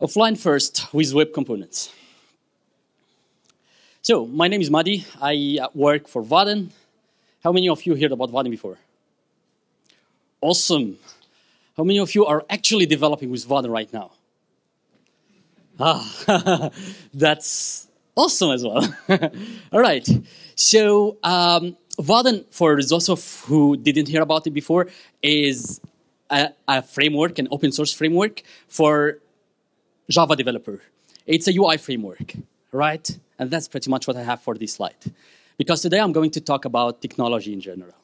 Offline first with web components. So, my name is Madi. I uh, work for Vaadin. How many of you heard about Vaadin before? Awesome. How many of you are actually developing with Vaadin right now? Ah, that's awesome as well. All right. So, um, Vaadin, for those of who didn't hear about it before, is a, a framework, an open source framework for Java developer. It's a UI framework, right? And that's pretty much what I have for this slide. Because today I'm going to talk about technology in general.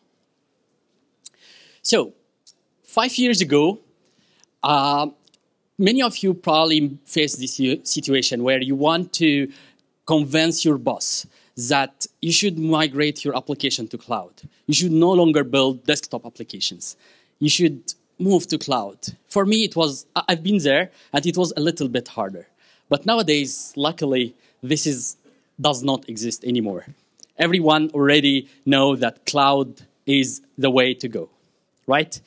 So, five years ago, uh, many of you probably face this situation where you want to convince your boss that you should migrate your application to cloud. You should no longer build desktop applications. You should move to cloud. For me, it was, I've been there, and it was a little bit harder. But nowadays, luckily, this is, does not exist anymore. Everyone already know that cloud is the way to go, right?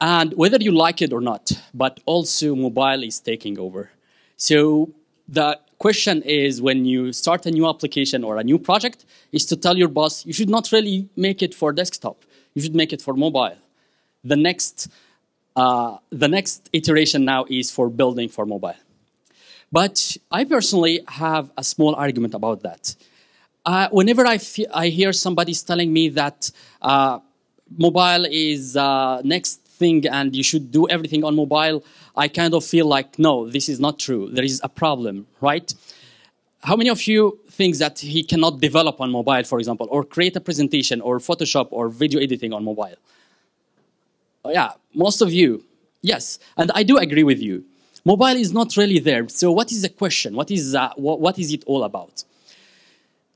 And whether you like it or not, but also mobile is taking over. So the question is when you start a new application or a new project is to tell your boss you should not really make it for desktop. You should make it for mobile the next, uh, the next iteration now is for building for mobile. But I personally have a small argument about that. Uh, whenever I, I hear somebody telling me that uh, mobile is uh, next thing and you should do everything on mobile, I kind of feel like, no, this is not true. There is a problem, right? How many of you think that he cannot develop on mobile, for example, or create a presentation or Photoshop or video editing on mobile? Oh, yeah, most of you, yes. And I do agree with you. Mobile is not really there. So what is the question? What is, uh, what, what is it all about?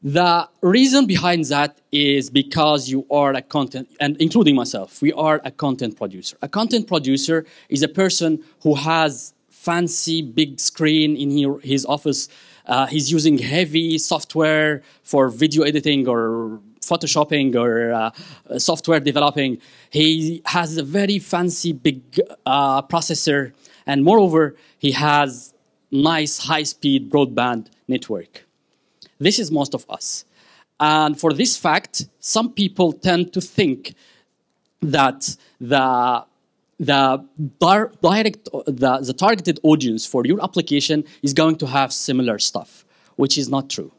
The reason behind that is because you are a content, and including myself, we are a content producer. A content producer is a person who has fancy big screen in his office. Uh, he's using heavy software for video editing or photoshopping or uh, software developing. He has a very fancy big uh, processor, and moreover, he has nice high-speed broadband network. This is most of us. And for this fact, some people tend to think that the the direct the, the targeted audience for your application is going to have similar stuff, which is not true.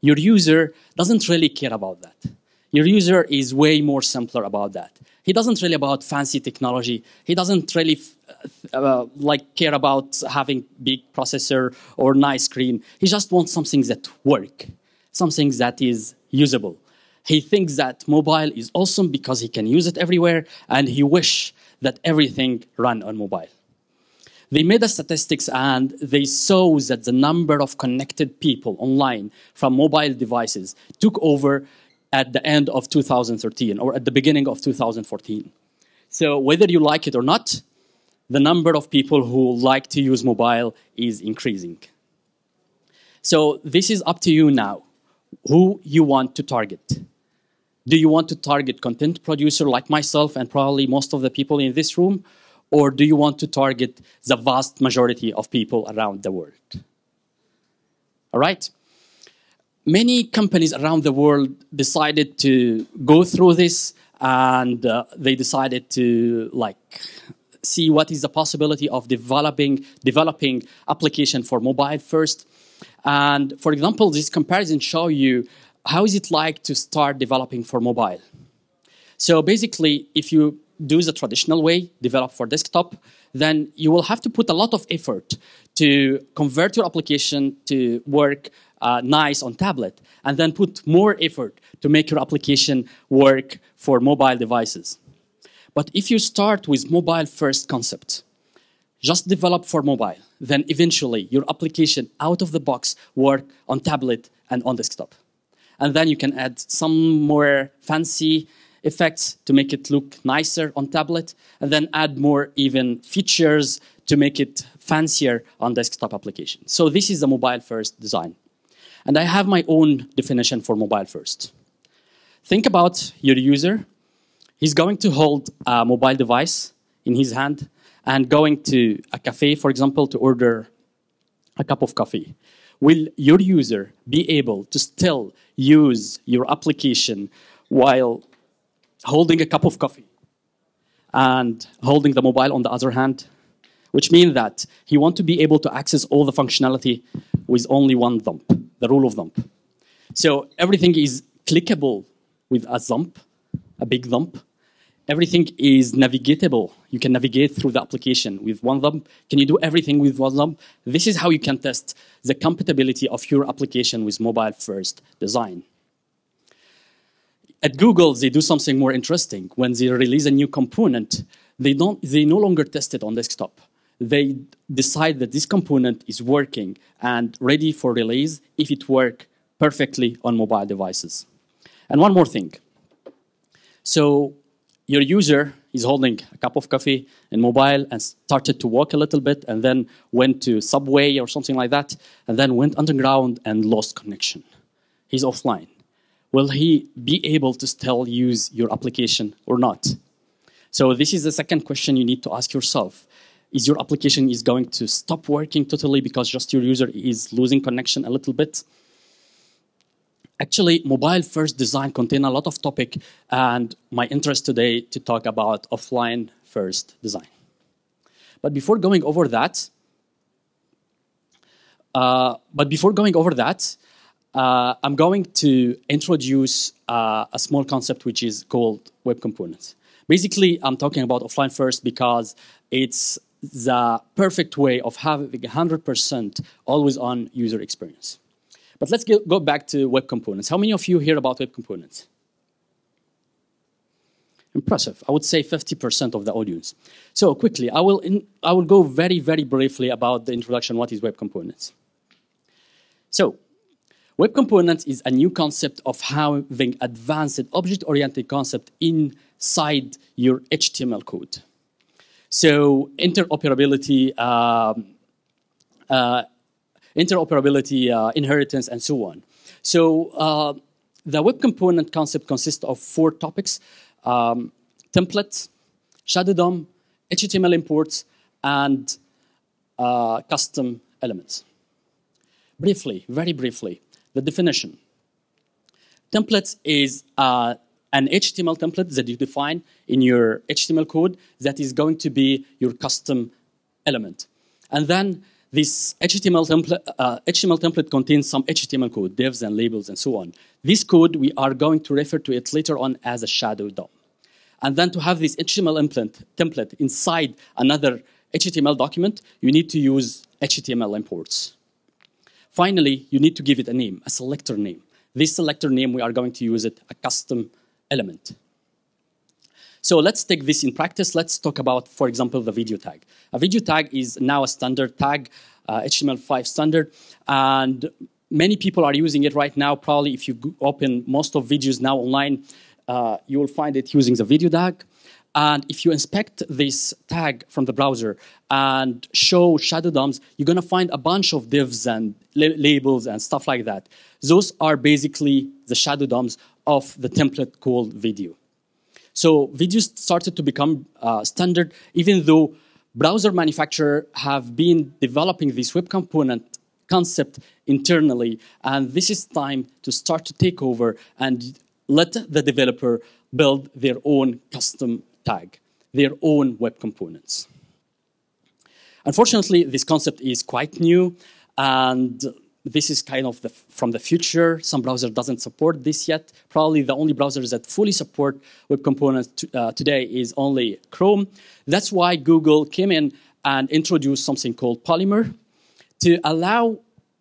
Your user doesn't really care about that. Your user is way more simpler about that. He doesn't really about fancy technology. He doesn't really uh, uh, like care about having big processor or nice screen. He just wants something that work, something that is usable. He thinks that mobile is awesome because he can use it everywhere, and he wish that everything run on mobile. They made the statistics and they saw that the number of connected people online from mobile devices took over at the end of 2013 or at the beginning of 2014. So whether you like it or not, the number of people who like to use mobile is increasing. So this is up to you now, who you want to target. Do you want to target content producer like myself and probably most of the people in this room? Or do you want to target the vast majority of people around the world? All right? Many companies around the world decided to go through this and uh, they decided to like see what is the possibility of developing developing application for mobile first. And for example, this comparison show you how is it like to start developing for mobile. So basically, if you do the traditional way, develop for desktop, then you will have to put a lot of effort to convert your application to work uh, nice on tablet, and then put more effort to make your application work for mobile devices. But if you start with mobile first concept, just develop for mobile, then eventually your application out of the box work on tablet and on desktop. And then you can add some more fancy effects to make it look nicer on tablet, and then add more even features to make it fancier on desktop application. So this is a mobile first design. And I have my own definition for mobile first. Think about your user. He's going to hold a mobile device in his hand and going to a cafe, for example, to order a cup of coffee, will your user be able to still use your application while holding a cup of coffee and holding the mobile on the other hand? Which means that he wants to be able to access all the functionality with only one thumb, the rule of thumb. So everything is clickable with a thumb, a big thumb. Everything is navigatable. You can navigate through the application with one thumb. Can you do everything with one thumb? This is how you can test the compatibility of your application with mobile-first design. At Google, they do something more interesting. When they release a new component, they, don't, they no longer test it on desktop. They decide that this component is working and ready for release if it works perfectly on mobile devices. And one more thing. So your user is holding a cup of coffee in mobile and started to walk a little bit and then went to subway or something like that and then went underground and lost connection. He's offline. Will he be able to still use your application or not? So this is the second question you need to ask yourself. Is your application is going to stop working totally because just your user is losing connection a little bit? Actually, mobile first design contain a lot of topic and my interest today to talk about offline first design. But before going over that, uh, but before going over that, uh, I'm going to introduce uh, a small concept which is called web components. Basically, I'm talking about offline first because it's the perfect way of having 100% always on user experience. But let's get, go back to web components. How many of you hear about web components? Impressive. I would say 50% of the audience. So quickly, I will, in, I will go very, very briefly about the introduction, what is web components. So web components is a new concept of having advanced object-oriented concept inside your HTML code. So interoperability, um, uh, interoperability, uh, inheritance, and so on. So uh, the web component concept consists of four topics, um, templates, shadow DOM, HTML imports, and uh, custom elements. Briefly, very briefly, the definition. Templates is uh, an HTML template that you define in your HTML code that is going to be your custom element. And then this HTML template, uh, HTML template contains some HTML code, divs and labels and so on. This code, we are going to refer to it later on as a shadow DOM. And then to have this HTML implant, template inside another HTML document, you need to use HTML imports. Finally, you need to give it a name, a selector name. This selector name, we are going to use it a custom element. So let's take this in practice. Let's talk about, for example, the video tag. A video tag is now a standard tag, uh, HTML5 standard, and many people are using it right now. Probably if you open most of videos now online, uh, you will find it using the video tag. And if you inspect this tag from the browser and show shadow DOMs, you're going to find a bunch of divs and labels and stuff like that. Those are basically the shadow DOMs of the template called video. So videos started to become uh, standard, even though browser manufacturers have been developing this web component concept internally. And this is time to start to take over and let the developer build their own custom tag, their own web components. Unfortunately, this concept is quite new and this is kind of the, from the future. Some browser doesn't support this yet. Probably the only browsers that fully support web components uh, today is only Chrome. That's why Google came in and introduced something called Polymer to allow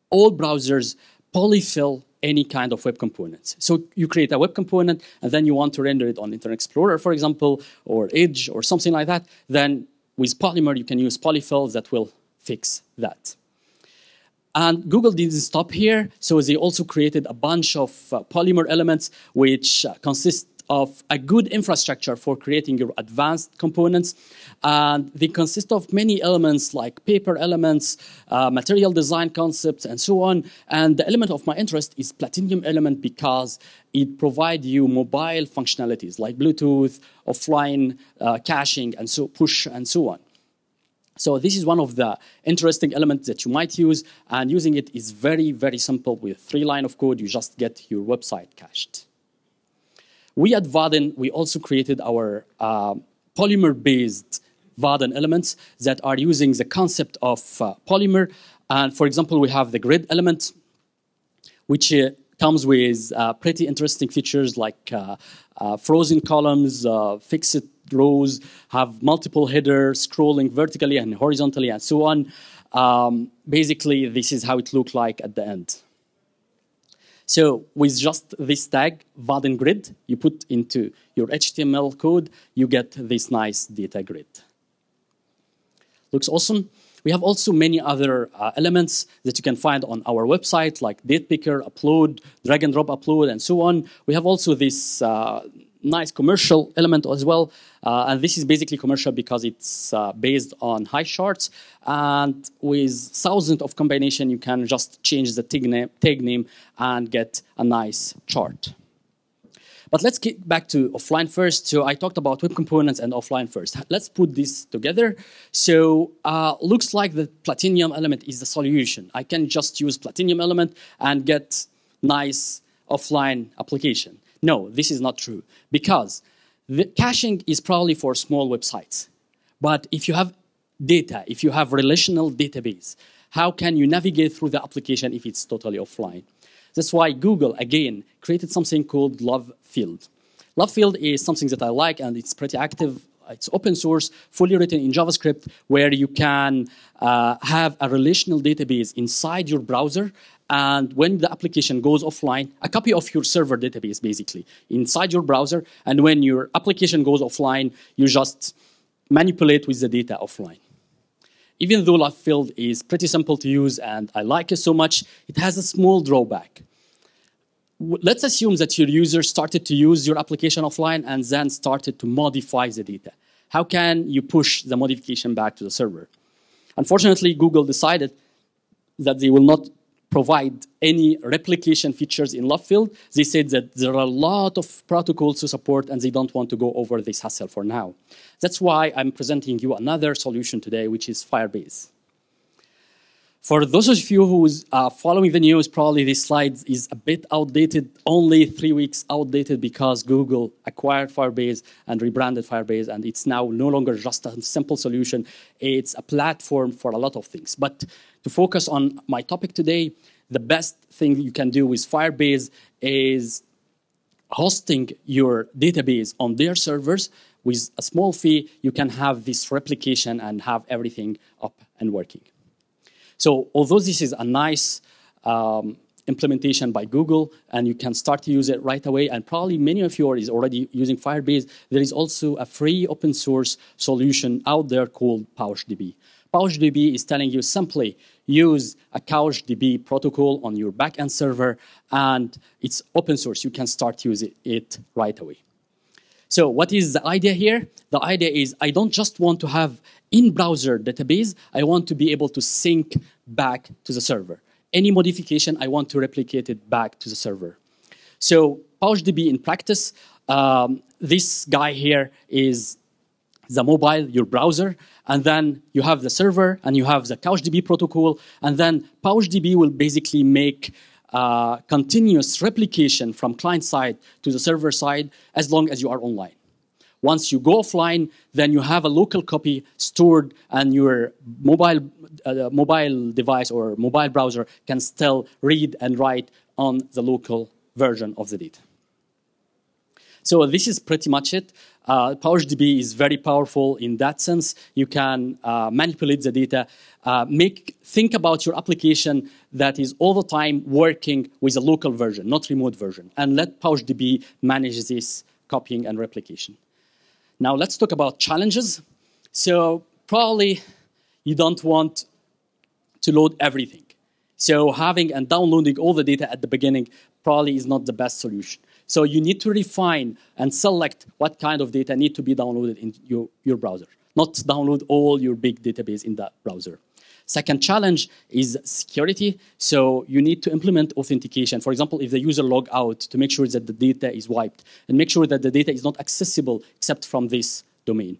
all browsers polyfill any kind of web components. So you create a web component and then you want to render it on Internet Explorer, for example, or Edge or something like that. Then with Polymer, you can use polyfills that will fix that. And Google didn't stop here, so they also created a bunch of uh, Polymer elements which uh, consist of a good infrastructure for creating your advanced components. And they consist of many elements like paper elements, uh, material design concepts, and so on. And the element of my interest is Platinum element because it provides you mobile functionalities like Bluetooth, offline uh, caching, and so push, and so on. So this is one of the interesting elements that you might use, and using it is very, very simple. With three line of code, you just get your website cached. We at Vaadin, we also created our uh, polymer-based Vaadin elements that are using the concept of uh, polymer. And for example, we have the grid element, which uh, comes with uh, pretty interesting features like uh, uh, frozen columns, fixed rows, have multiple headers scrolling vertically and horizontally and so on. Um, basically, this is how it looked like at the end. So with just this tag, Vaadin grid, you put into your HTML code, you get this nice data grid. Looks awesome. We have also many other uh, elements that you can find on our website, like date picker, upload, drag and drop upload, and so on. We have also this uh, nice commercial element as well. Uh, and this is basically commercial because it's uh, based on Highcharts. And with thousands of combination, you can just change the tag name, tag name and get a nice chart. But let's get back to offline first. So I talked about web components and offline first. Let's put this together. So uh, looks like the Platinum element is the solution. I can just use Platinum element and get nice offline application. No, this is not true because the caching is probably for small websites. But if you have data, if you have relational database, how can you navigate through the application if it's totally offline? That's why Google, again, created something called Love Field. Lovefield is something that I like and it's pretty active. It's open source, fully written in JavaScript, where you can uh, have a relational database inside your browser and when the application goes offline, a copy of your server database basically inside your browser, and when your application goes offline, you just manipulate with the data offline. Even though Lovefield is pretty simple to use and I like it so much, it has a small drawback. Let's assume that your user started to use your application offline and then started to modify the data. How can you push the modification back to the server? Unfortunately, Google decided that they will not provide any replication features in Lovefield. They said that there are a lot of protocols to support and they don't want to go over this hassle for now. That's why I'm presenting you another solution today, which is Firebase. For those of you who's uh, following the news, probably this slide is a bit outdated, only three weeks outdated because Google acquired Firebase and rebranded Firebase, and it's now no longer just a simple solution. It's a platform for a lot of things. But to focus on my topic today, the best thing you can do with Firebase is hosting your database on their servers with a small fee, you can have this replication and have everything up and working. So although this is a nice um, implementation by Google and you can start to use it right away and probably many of you are already using Firebase, there is also a free open source solution out there called PouchDB. PouchDB is telling you simply use a CouchDB protocol on your backend server, and it's open source. You can start using it right away. So what is the idea here? The idea is I don't just want to have in-browser database, I want to be able to sync back to the server. Any modification, I want to replicate it back to the server. So PouchDB in practice, um, this guy here is the mobile, your browser, and then you have the server, and you have the CouchDB protocol, and then PouchDB will basically make uh, continuous replication from client side to the server side as long as you are online. Once you go offline, then you have a local copy stored, and your mobile, uh, mobile device or mobile browser can still read and write on the local version of the data. So this is pretty much it. Uh, PouchDB is very powerful in that sense. You can uh, manipulate the data, uh, make think about your application that is all the time working with a local version, not remote version, and let PouchDB manage this copying and replication. Now let's talk about challenges. So probably you don't want to load everything. So having and downloading all the data at the beginning probably is not the best solution. So you need to refine and select what kind of data need to be downloaded in your, your browser, not download all your big database in that browser. Second challenge is security. So you need to implement authentication. For example, if the user log out to make sure that the data is wiped and make sure that the data is not accessible except from this domain.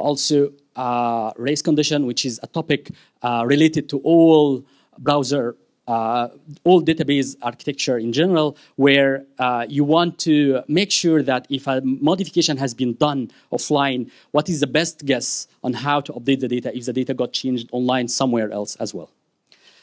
also uh, race condition, which is a topic uh, related to all browser, uh, all database architecture in general, where uh, you want to make sure that if a modification has been done offline, what is the best guess on how to update the data if the data got changed online somewhere else as well.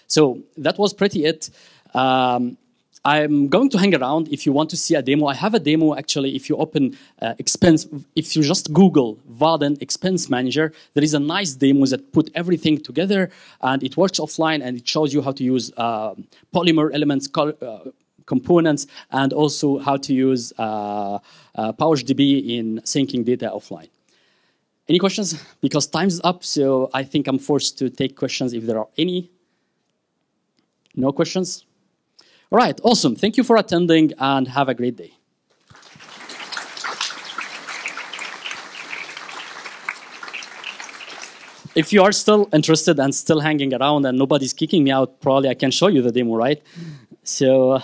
So that was pretty it. Um, I'm going to hang around if you want to see a demo. I have a demo actually. If you open uh, expense, if you just Google Vaadin Expense Manager, there is a nice demo that put everything together and it works offline and it shows you how to use uh, Polymer elements, uh, components, and also how to use uh, uh PouchDB in syncing data offline. Any questions? Because time's up, so I think I'm forced to take questions if there are any. No questions? All right, awesome. Thank you for attending and have a great day. If you are still interested and still hanging around and nobody's kicking me out, probably I can show you the demo, right? So, uh,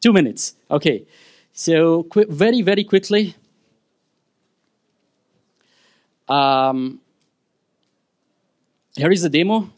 two minutes. Okay. So, very, very quickly. Um, here is the demo.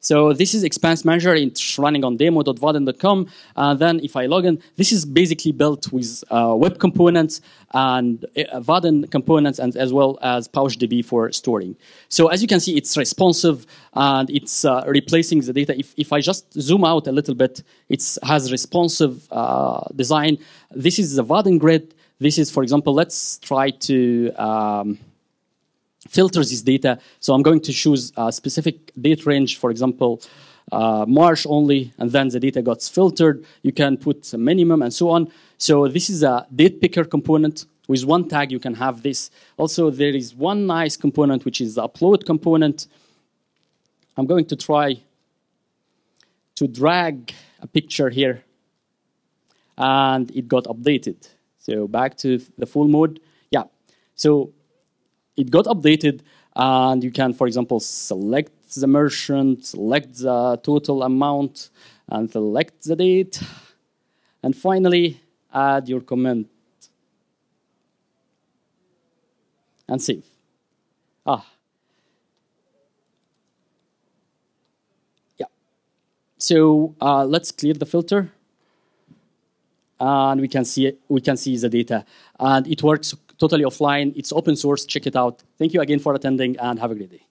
So this is Expense Manager. It's running on demo.vaadin.com. And then if I log in, this is basically built with uh, web components and uh, Vaadin components and as well as PouchDB for storing. So as you can see, it's responsive and it's uh, replacing the data. If, if I just zoom out a little bit, it has responsive uh, design. This is the Vaadin grid. This is, for example, let's try to um, filter this data. So I'm going to choose a specific date range, for example, uh, March only, and then the data gets filtered. You can put a minimum and so on. So this is a date picker component. With one tag, you can have this. Also, there is one nice component, which is the upload component. I'm going to try to drag a picture here, and it got updated. So back to the full mode. Yeah. So it got updated and you can, for example, select the merchant, select the total amount, and select the date. And finally, add your comment. And save. Ah. Yeah. So uh, let's clear the filter. And we can see it, we can see the data. And it works totally offline. It's open source. Check it out. Thank you again for attending and have a great day.